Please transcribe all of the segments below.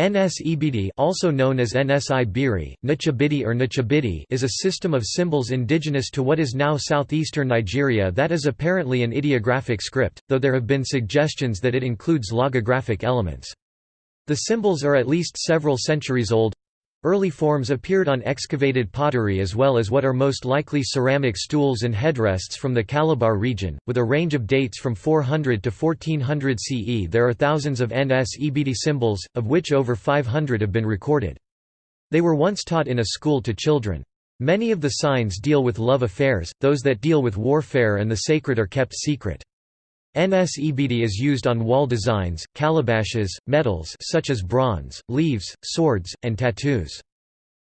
Nsibidi also known as NSI Biri, Nchibiddi or Nchibiddy is a system of symbols indigenous to what is now southeastern Nigeria that is apparently an ideographic script, though there have been suggestions that it includes logographic elements. The symbols are at least several centuries old, Early forms appeared on excavated pottery as well as what are most likely ceramic stools and headrests from the Calabar region, with a range of dates from 400 to 1400 CE. There are thousands of Nsibidi symbols, of which over 500 have been recorded. They were once taught in a school to children. Many of the signs deal with love affairs, those that deal with warfare and the sacred are kept secret. Nsibidi is used on wall designs, calabashes, metals such as bronze, leaves, swords, and tattoos.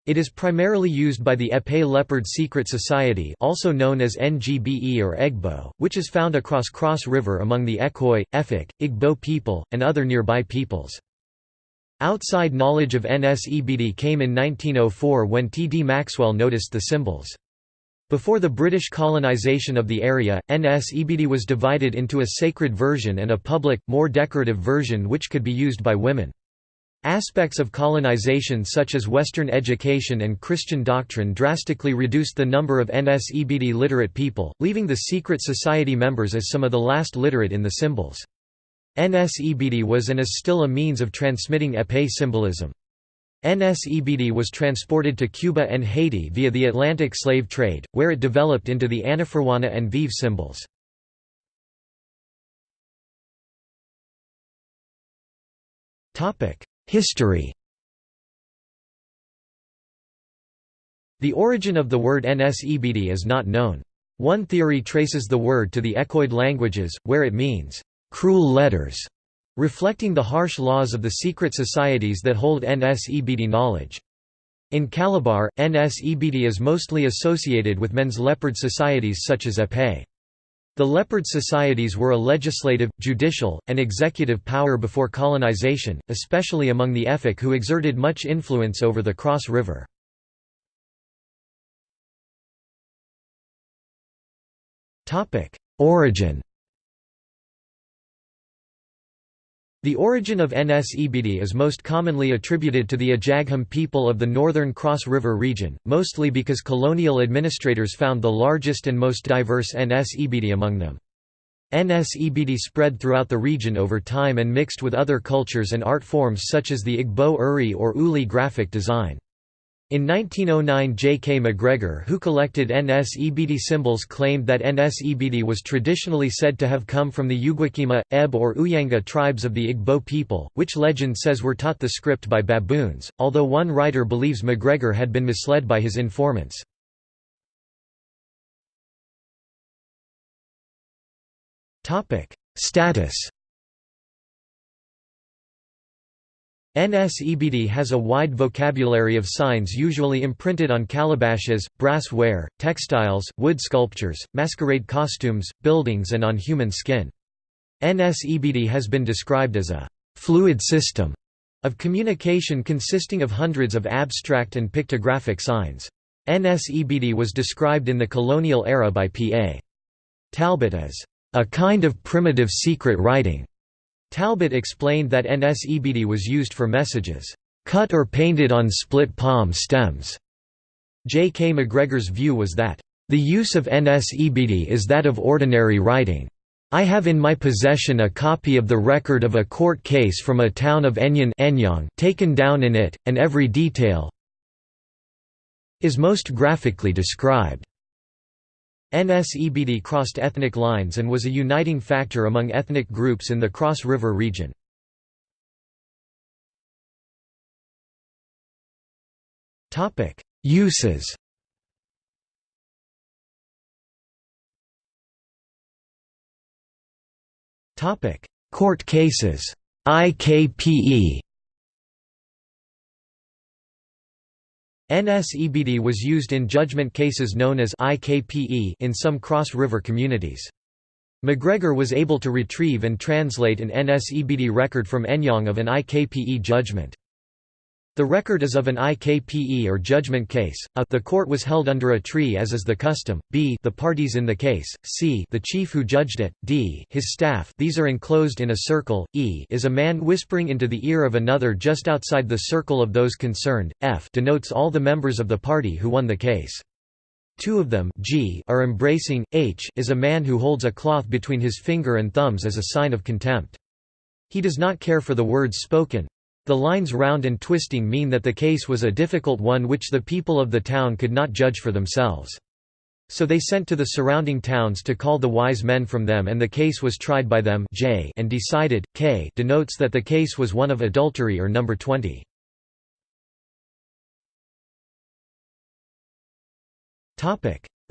It is primarily used by the Ekpe Leopard Secret Society also known as NGBE or EGBO, which is found across Cross River among the Ekoi, Efik, Igbo people, and other nearby peoples. Outside knowledge of Nsibidi came in 1904 when T. D. Maxwell noticed the symbols. Before the British colonisation of the area, Nsibidi was divided into a sacred version and a public, more decorative version which could be used by women. Aspects of colonization such as Western education and Christian doctrine drastically reduced the number of Nsibidi literate people, leaving the secret society members as some of the last literate in the symbols. Nsibidi was and is still a means of transmitting Ekpe symbolism. Nsibidi was transported to Cuba and Haiti via the Atlantic slave trade, where it developed into the Anaforuana and Veve symbols. History The origin of the word Nsibidi is not known. One theory traces the word to the Ekoid languages, where it means, "...cruel letters", reflecting the harsh laws of the secret societies that hold Nsibidi knowledge. In Calabar, Nsibidi is mostly associated with men's leopard societies such as Ekpe. The leopard societies were a legislative, judicial, and executive power before colonization, especially among the Efik who exerted much influence over the Cross River. Origin The origin of Nsibidi is most commonly attributed to the Ajagham people of the northern Cross River region, mostly because colonial administrators found the largest and most diverse Nsibidi among them. Nsibidi spread throughout the region over time and mixed with other cultures and art forms such as the Igbo Uri or Uli graphic design. In 1909 J. K. McGregor who collected Nsibidi symbols claimed that Nsibidi was traditionally said to have come from the Ugwakima, Eb or Uyanga tribes of the Igbo people, which legend says were taught the script by baboons, although one writer believes McGregor had been misled by his informants. Status Nsibidi has a wide vocabulary of signs usually imprinted on calabashes, brass ware, textiles, wood sculptures, masquerade costumes, buildings and on human skin. Nsibidi has been described as a «fluid system» of communication consisting of hundreds of abstract and pictographic signs. Nsibidi was described in the colonial era by P.A. Talbot as «a kind of primitive secret writing» Talbot explained that Nsibidi was used for messages, "...cut or painted on split palm stems." J. K. McGregor's view was that, "...the use of Nsibidi is that of ordinary writing. I have in my possession a copy of the record of a court case from a town of Enyang taken down in it, and every detail is most graphically described." Nsibidi crossed ethnic lines and was a uniting factor among ethnic groups in the Cross River region. Uses. Court cases. IKPE Nsibidi was used in judgment cases known as IKPE in some cross-river communities. McGregor was able to retrieve and translate an Nsibidi record from Enyang of an IKPE judgment. The record is of an IKPE or judgment case, a. The court was held under a tree as is the custom, b. The parties in the case, c. The chief who judged it, d. His staff these are enclosed in a circle, e. Is a man whispering into the ear of another just outside the circle of those concerned, f. Denotes all the members of the party who won the case. Two of them G are embracing, H is a man who holds a cloth between his finger and thumbs as a sign of contempt. He does not care for the words spoken, the lines round and twisting mean that the case was a difficult one which the people of the town could not judge for themselves. So they sent to the surrounding towns to call the wise men from them and the case was tried by them J and decided, K denotes that the case was one of adultery or number 20.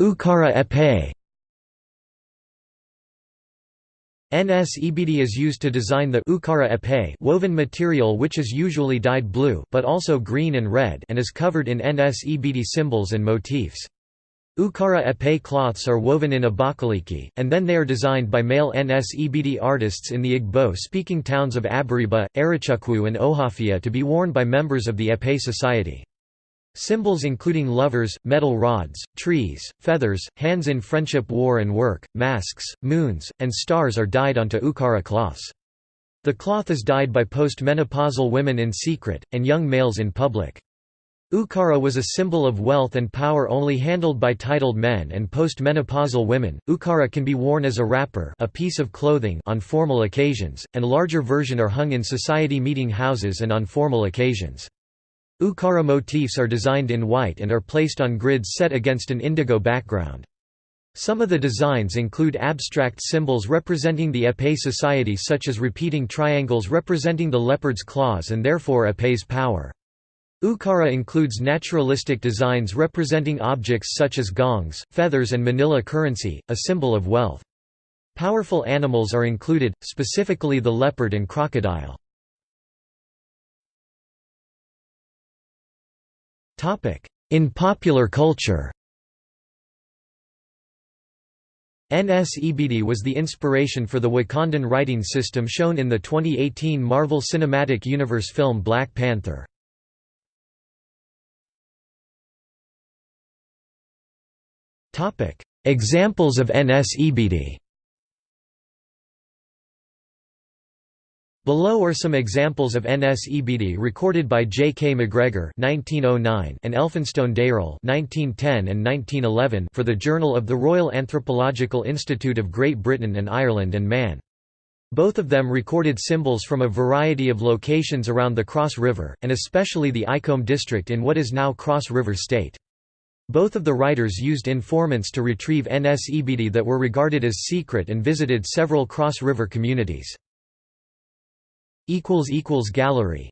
Ukara Ekpe Nsibidi is used to design the ukara ekpe woven material which is usually dyed blue but also green and red and is covered in Nsibidi symbols and motifs. Ukara ekpe cloths are woven in Abakaliki, and then they are designed by male Nsibidi artists in the Igbo-speaking towns of Abariba, Arochukwu and Ohafia to be worn by members of the Ekpe society. Symbols including lovers, metal rods, trees, feathers, hands in friendship war and work, masks, moons, and stars are dyed onto ukara cloths. The cloth is dyed by post-menopausal women in secret, and young males in public. Ukara was a symbol of wealth and power only handled by titled men and post-menopausal women. Ukara can be worn as a wrapper, a piece of clothing on formal occasions, and larger version are hung in society meeting houses and on formal occasions. Ukara motifs are designed in white and are placed on grids set against an indigo background. Some of the designs include abstract symbols representing the Ekpe society such as repeating triangles representing the leopard's claws and therefore Ekpe's power. Ukara includes naturalistic designs representing objects such as gongs, feathers and manilla currency, a symbol of wealth. Powerful animals are included, specifically the leopard and crocodile. In popular culture Nsibidi was the inspiration for the Wakandan writing system shown in the 2018 Marvel Cinematic Universe film Black Panther. Examples of Nsibidi Below are some examples of Nsibidi recorded by J. K. McGregor (1909) and Elphinstone Dayrell (1910 and 1911) for the Journal of the Royal Anthropological Institute of Great Britain and Ireland and Man. Both of them recorded symbols from a variety of locations around the Cross River, and especially the Icombe district in what is now Cross River State. Both of the writers used informants to retrieve Nsibidi that were regarded as secret and visited several Cross River communities. Gallery